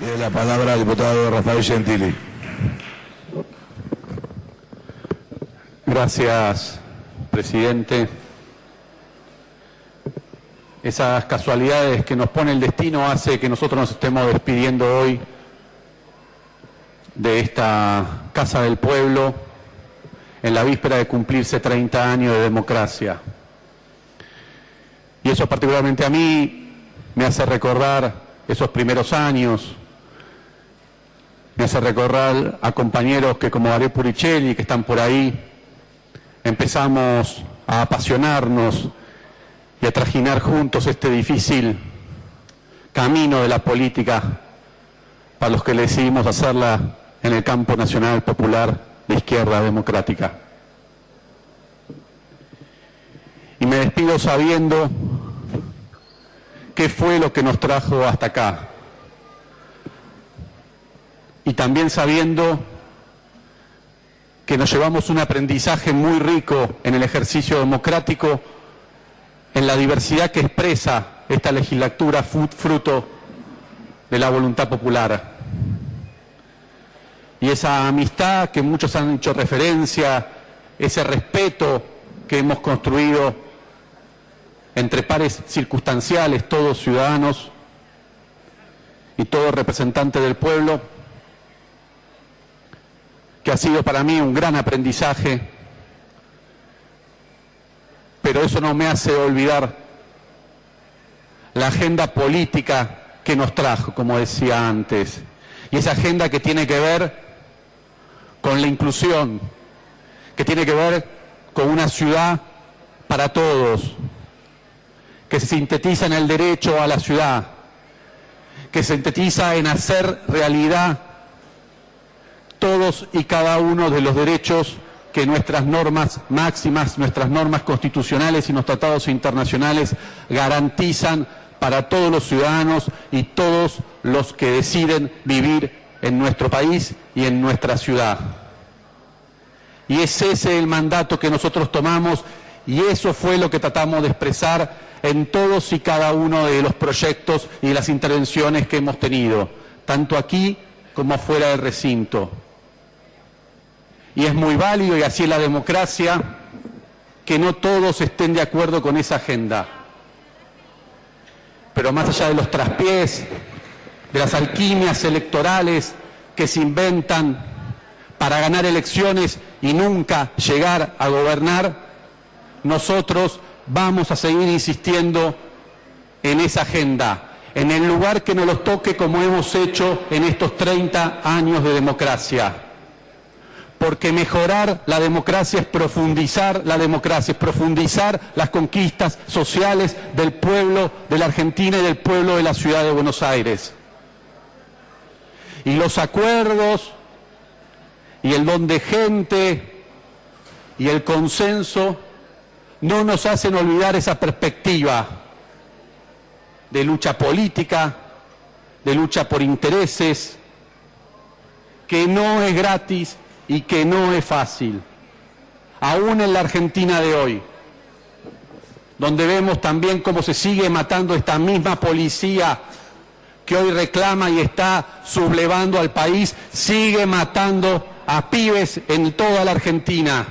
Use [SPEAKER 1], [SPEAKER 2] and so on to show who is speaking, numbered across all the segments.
[SPEAKER 1] Tiene la palabra el diputado Rafael Gentili.
[SPEAKER 2] Gracias, presidente. Esas casualidades que nos pone el destino hace que nosotros nos estemos despidiendo hoy de esta Casa del Pueblo en la víspera de cumplirse 30 años de democracia. Y eso particularmente a mí me hace recordar esos primeros años, me hace recordar a compañeros que como Are Puricelli, que están por ahí, empezamos a apasionarnos y a trajinar juntos este difícil camino de la política para los que decidimos hacerla en el campo nacional popular de izquierda democrática. Y me despido sabiendo qué fue lo que nos trajo hasta acá. Y también sabiendo que nos llevamos un aprendizaje muy rico en el ejercicio democrático en la diversidad que expresa esta legislatura fruto de la voluntad popular. Y esa amistad que muchos han hecho referencia, ese respeto que hemos construido entre pares circunstanciales, todos ciudadanos y todos representantes del pueblo, ha sido para mí un gran aprendizaje pero eso no me hace olvidar la agenda política que nos trajo, como decía antes, y esa agenda que tiene que ver con la inclusión, que tiene que ver con una ciudad para todos, que se sintetiza en el derecho a la ciudad, que se sintetiza en hacer realidad todos y cada uno de los derechos que nuestras normas máximas, nuestras normas constitucionales y los tratados internacionales garantizan para todos los ciudadanos y todos los que deciden vivir en nuestro país y en nuestra ciudad. Y es ese el mandato que nosotros tomamos y eso fue lo que tratamos de expresar en todos y cada uno de los proyectos y las intervenciones que hemos tenido, tanto aquí como fuera del recinto y es muy válido y así es la democracia que no todos estén de acuerdo con esa agenda. Pero más allá de los traspiés, de las alquimias electorales que se inventan para ganar elecciones y nunca llegar a gobernar, nosotros vamos a seguir insistiendo en esa agenda, en el lugar que nos los toque como hemos hecho en estos 30 años de democracia porque mejorar la democracia es profundizar la democracia, es profundizar las conquistas sociales del pueblo de la Argentina y del pueblo de la ciudad de Buenos Aires. Y los acuerdos y el don de gente y el consenso no nos hacen olvidar esa perspectiva de lucha política, de lucha por intereses, que no es gratis, y que no es fácil, aún en la Argentina de hoy, donde vemos también cómo se sigue matando esta misma policía que hoy reclama y está sublevando al país, sigue matando a pibes en toda la Argentina.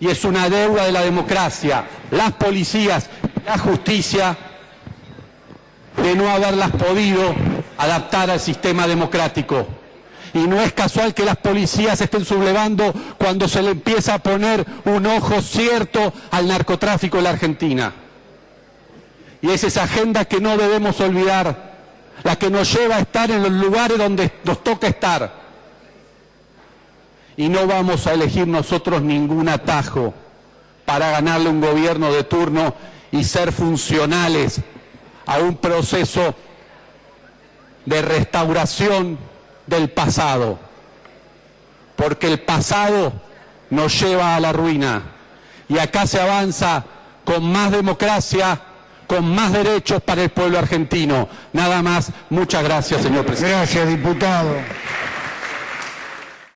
[SPEAKER 2] Y es una deuda de la democracia, las policías, la justicia, de no haberlas podido adaptar al sistema democrático. Y no es casual que las policías estén sublevando cuando se le empieza a poner un ojo cierto al narcotráfico en la Argentina. Y es esa agenda que no debemos olvidar, la que nos lleva a estar en los lugares donde nos toca estar. Y no vamos a elegir nosotros ningún atajo para ganarle un gobierno de turno y ser funcionales a un proceso de restauración del pasado, porque el pasado nos lleva a la ruina y acá se avanza con más democracia, con más derechos para el pueblo argentino. Nada más, muchas gracias, señor presidente.
[SPEAKER 1] Gracias, diputado.